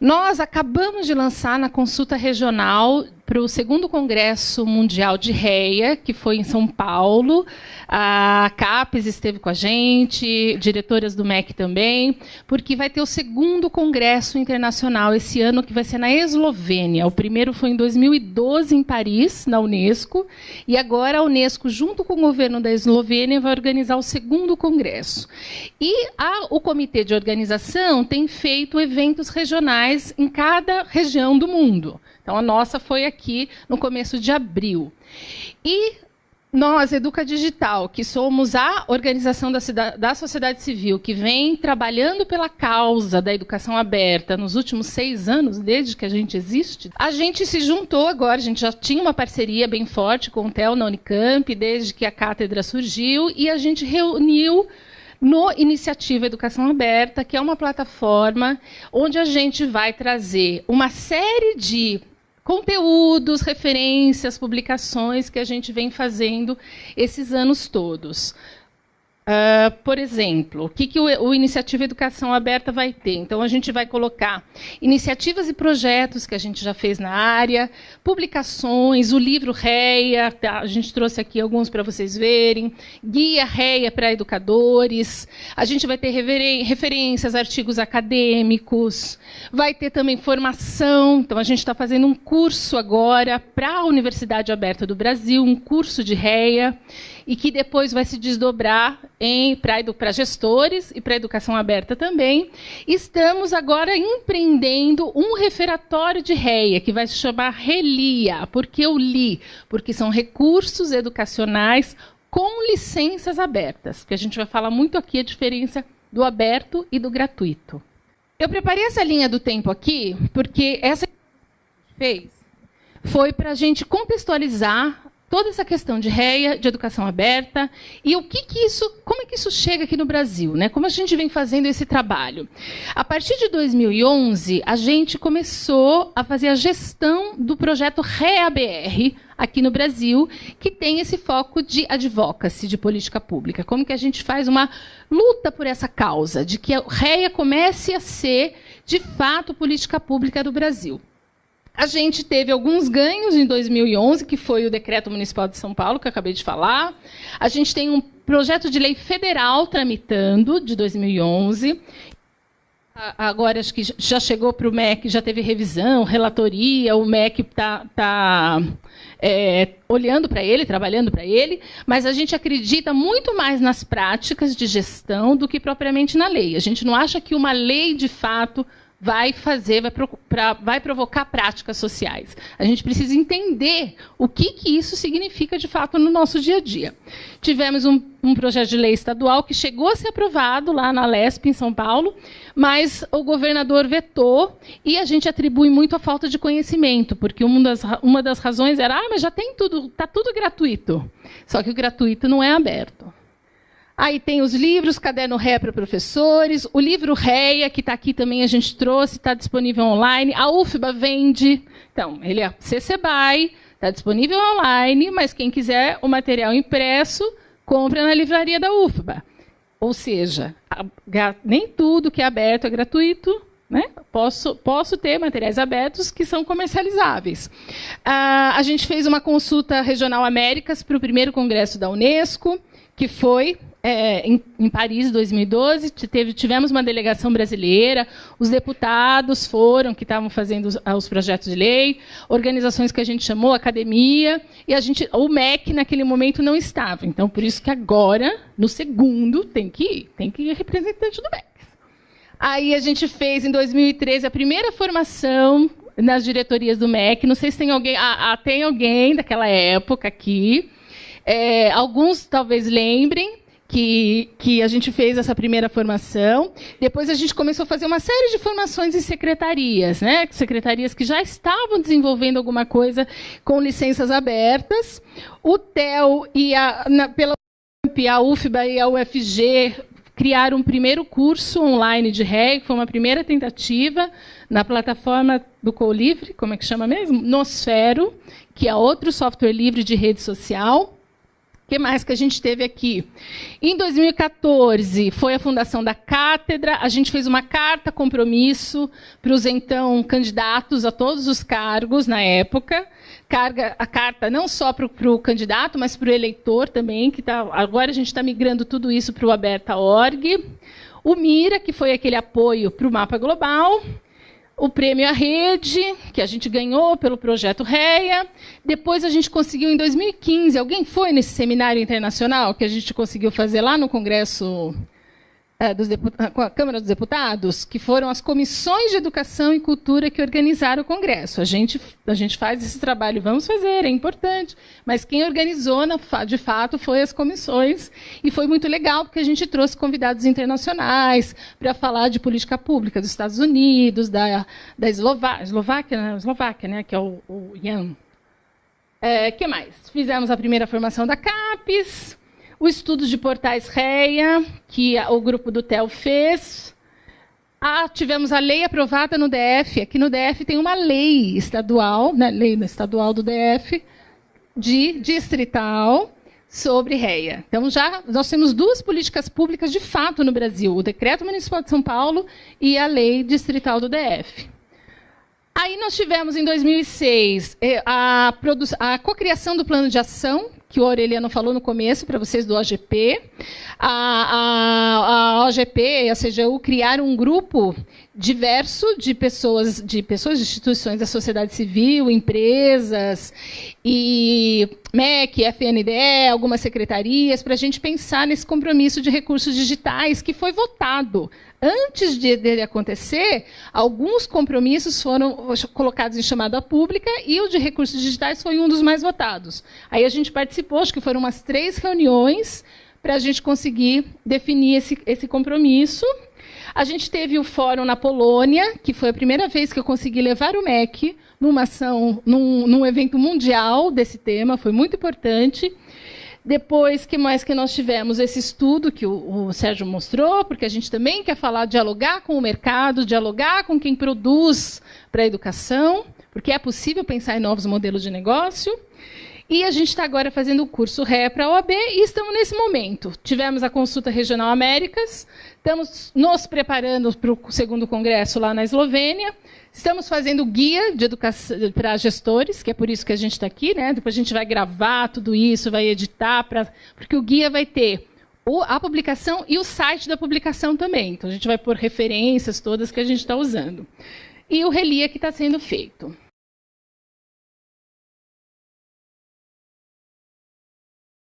Nós acabamos de lançar na consulta regional para o segundo Congresso Mundial de REIA, que foi em São Paulo. A CAPES esteve com a gente, diretoras do MEC também, porque vai ter o segundo Congresso Internacional esse ano, que vai ser na Eslovênia. O primeiro foi em 2012, em Paris, na Unesco, e agora a Unesco, junto com o governo da Eslovênia, vai organizar o segundo Congresso. E a, o Comitê de Organização tem feito eventos regionais em cada região do mundo. Então, a nossa foi aqui no começo de abril. E nós, Educa Digital, que somos a organização da, da, sociedade civil que vem trabalhando pela causa da educação aberta nos últimos seis anos, desde que a gente existe, a gente se juntou agora, a gente já tinha uma parceria bem forte com o TEL na Unicamp, desde que a cátedra surgiu, e a gente reuniu no Iniciativa Educação Aberta, que é uma plataforma onde a gente vai trazer uma série de conteúdos, referências, publicações que a gente vem fazendo esses anos todos. Uh, por exemplo, o que, que o, o, Iniciativa Educação Aberta vai ter? Então, a gente vai colocar iniciativas e projetos que a gente já fez na área, publicações, o livro REIA, tá? a gente trouxe aqui alguns para vocês verem, guia REIA para educadores, a gente vai ter referências, artigos acadêmicos, vai ter também formação, então a gente está fazendo um curso agora para a Universidade Aberta do Brasil, um curso de REIA, e que depois vai se desdobrar para gestores e para educação aberta também. Estamos agora empreendendo um referatório de REIA, que vai se chamar RELIA. Por que eu li? Porque são recursos educacionais com licenças abertas, que a gente vai falar muito aqui a diferença do aberto e do gratuito. Eu preparei essa linha do tempo aqui, porque essa fez foi para a gente contextualizar toda essa questão de REA, de educação aberta, e o que, que isso, como é que isso chega aqui no Brasil, né? Como a gente vem fazendo esse trabalho? A partir de 2011, a gente começou a fazer a gestão do projeto REABR aqui no Brasil, que tem esse foco de advocacy, de política pública. Como que a gente faz uma luta por essa causa, de que a REA comece a ser, de fato, política pública do Brasil. A gente teve alguns ganhos em 2011, que foi o Decreto Municipal de São Paulo, que eu acabei de falar. A gente tem um projeto de lei federal tramitando, de 2011. Agora, acho que já chegou para o MEC, já teve revisão, relatoria, o MEC está tá, é, olhando para ele, trabalhando para ele, mas a gente acredita muito mais nas práticas de gestão do que propriamente na lei. A gente não acha que uma lei, de fato, vai fazer, vai, pra, vai, provocar práticas sociais. A gente precisa entender o que, que isso significa de fato no nosso dia a dia. Tivemos um, um, projeto de lei estadual que chegou a ser aprovado lá na LESP, em São Paulo, mas o governador vetou e a gente atribui muito a falta de conhecimento, porque uma das, uma das razões era, ah, mas já tem tudo, está tudo gratuito. Só que o gratuito não é aberto. Aí tem os livros, Caderno Ré para professores, o livro Réia, que está aqui também, a gente trouxe, está disponível online. A UFBA vende. Então, ele é CC BY, está disponível online, mas quem quiser o material impresso, compra na livraria da UFBA. Ou seja, nem tudo que é aberto é gratuito, né? Posso, posso ter materiais abertos que são comercializáveis. Ah, a gente fez uma consulta regional Américas para o primeiro congresso da Unesco, que foi é, em, em, Paris, 2012, teve, tivemos uma delegação brasileira, os deputados foram, que estavam fazendo os, os, projetos de lei, organizações que a gente chamou, academia, e a gente, o MEC, naquele momento, não estava. Então, por isso que agora, no segundo, tem que ir, tem que ir representante do MEC. Aí a gente fez, em 2013, a primeira formação nas diretorias do MEC. Não sei se tem alguém, ah, ah, tem alguém daquela época aqui. É, alguns talvez lembrem, que, que a gente fez essa primeira formação. Depois a gente começou a fazer uma série de formações em secretarias, né? secretarias que já estavam desenvolvendo alguma coisa com licenças abertas. O TEL e a, na, pela a UFBA e a UFG criaram um primeiro curso online de REG, foi uma primeira tentativa na plataforma do Colivre, como é que chama mesmo? Nosfero, que é outro software livre de rede social que mais que a gente teve aqui? Em 2014, foi a fundação da cátedra. A gente fez uma carta compromisso para os então candidatos a todos os cargos na época. Carga, a carta não só para o candidato, mas para o eleitor também, que tá, agora a gente está migrando tudo isso para o aberta.org. O Mira, que foi aquele apoio para o mapa global o prêmio à rede, que a gente ganhou pelo projeto REA. Depois a gente conseguiu em 2015. Alguém foi nesse seminário internacional que a gente conseguiu fazer lá no Congresso com a Câmara dos Deputados, que foram as comissões de educação e cultura que organizaram o Congresso. A gente, a gente faz esse trabalho, vamos fazer, é importante. Mas quem organizou, de fato, foi as comissões. E foi muito legal, porque a gente trouxe convidados internacionais para falar de política pública dos Estados Unidos, da, da Eslová Eslováquia, né? Eslováquia, né? que é o, o Jan. É, que mais? Fizemos a primeira formação da CAPES, o estudo de portais REA, que o grupo do TEL fez. Ah, tivemos a lei aprovada no DF. Aqui no DF tem uma lei estadual, né, lei estadual do DF, de distrital, sobre REA. Então, já nós temos duas políticas públicas de fato no Brasil: o Decreto Municipal de São Paulo e a Lei Distrital do DF. Aí nós tivemos, em 2006, eh, a, a cocriação do plano de ação, que o Aureliano falou no começo para vocês do OGP. A, a, a OGP e a CGU criaram um grupo diverso de pessoas, de pessoas, instituições da sociedade civil, empresas e MEC, FNDE, algumas secretarias, para a gente pensar nesse compromisso de recursos digitais que foi votado antes de dele acontecer, alguns compromissos foram colocados em chamada pública e o de recursos digitais foi um dos mais votados. Aí a gente participou, acho que foram umas três reuniões para a gente conseguir definir esse, esse compromisso. A gente teve o fórum na Polônia, que foi a primeira vez que eu consegui levar o MEC numa ação, num, num evento mundial desse tema, foi muito importante. Depois, que mais que nós tivemos? Esse estudo que o, o, Sérgio mostrou, porque a gente também quer falar, dialogar com o mercado, dialogar com quem produz para a educação, porque é possível pensar em novos modelos de negócio. E a gente está agora fazendo o curso RE para a OAB e estamos nesse momento. Tivemos a consulta regional Américas, estamos nos preparando para o segundo congresso lá na Eslovênia. Estamos fazendo guia de educação para gestores, que é por isso que a gente está aqui, né? Depois a gente vai gravar tudo isso, vai editar, pra, porque o guia vai ter a publicação e o site da publicação também. Então a gente vai pôr referências todas que a gente está usando. E o relia que está sendo feito.